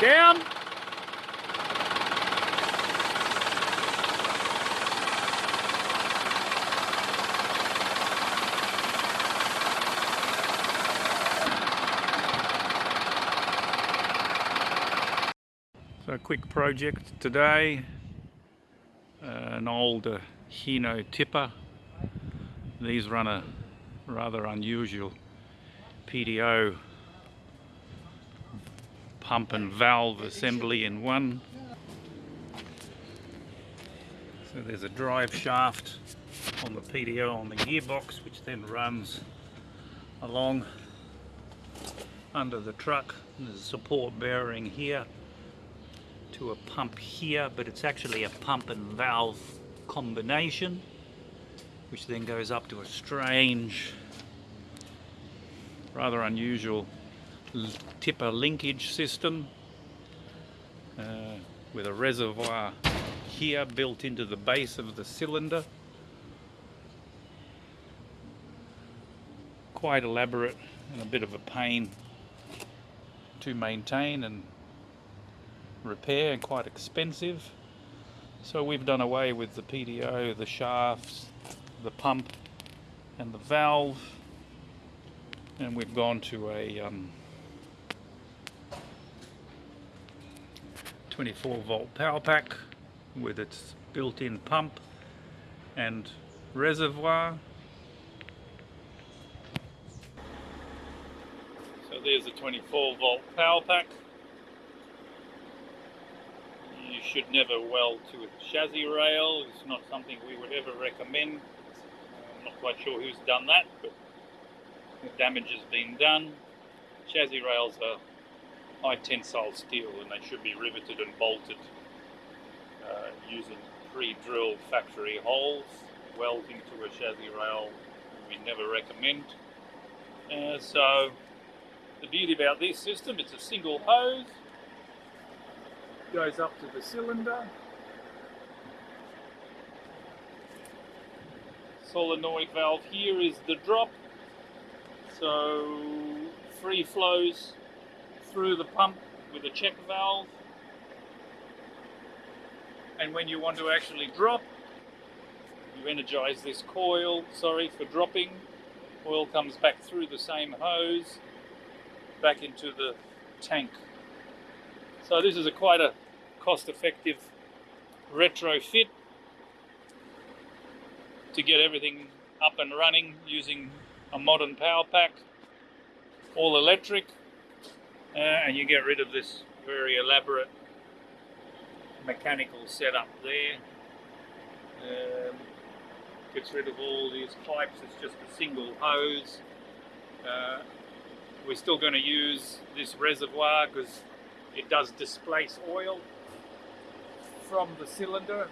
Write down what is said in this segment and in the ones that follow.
Down. So a quick project today, uh, an old uh, Hino tipper. These run a rather unusual PTO pump and valve assembly in one. So there's a drive shaft on the PTO on the gearbox which then runs along under the truck. There's a support bearing here to a pump here, but it's actually a pump and valve combination, which then goes up to a strange, rather unusual tipper linkage system uh, with a reservoir here built into the base of the cylinder. Quite elaborate and a bit of a pain to maintain and repair and quite expensive. So we've done away with the PTO, the shafts, the pump and the valve and we've gone to a um, 24 volt power pack with its built-in pump and reservoir. So there's a 24 volt power pack you should never weld to a chassis rail. It's not something we would ever recommend. I'm not quite sure who's done that, but the damage has been done. Chassis rails are high tensile steel and they should be riveted and bolted uh, using pre-drilled factory holes. Welding to a chassis rail we never recommend. Uh, so the beauty about this system, it's a single hose goes up to the cylinder. Solenoid valve here is the drop. So free flows through the pump with a check valve. And when you want to actually drop, you energize this coil, sorry for dropping. Oil comes back through the same hose, back into the tank. So this is a quite a cost-effective retrofit to get everything up and running using a modern power pack, all electric, uh, and you get rid of this very elaborate mechanical setup there. Um, gets rid of all these pipes, it's just a single hose. Uh, we're still going to use this reservoir because it does displace oil from the cylinder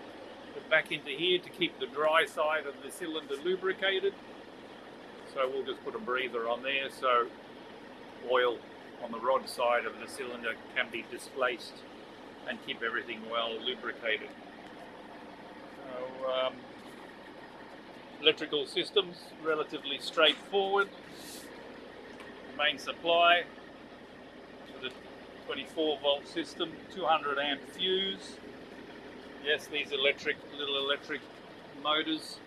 back into here to keep the dry side of the cylinder lubricated. So we'll just put a breather on there so oil on the rod side of the cylinder can be displaced and keep everything well lubricated. So, um, electrical systems relatively straightforward. Main supply 24 volt system, 200 amp fuse. Yes, these electric, little electric motors.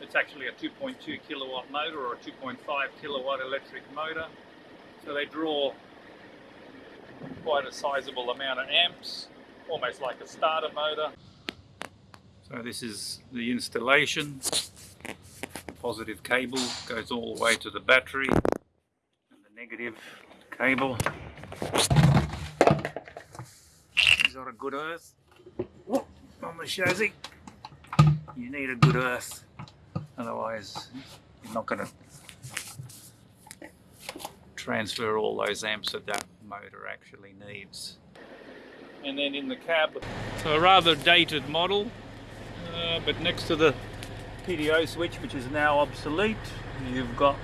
It's actually a 2.2 kilowatt motor or a 2.5 kilowatt electric motor. So they draw quite a sizable amount of amps, almost like a starter motor. So this is the installation. The positive cable goes all the way to the battery and the negative cable is got a good earth on the chassis. You need a good earth, otherwise you're not going to transfer all those amps that that motor actually needs. And then in the cab, so a rather dated model, uh, but next to the PTO switch, which is now obsolete, you've got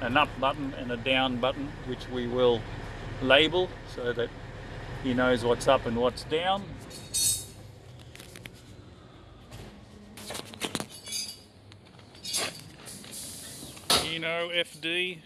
an up button and a down button, which we will label so that he knows what's up and what's down. You know, FD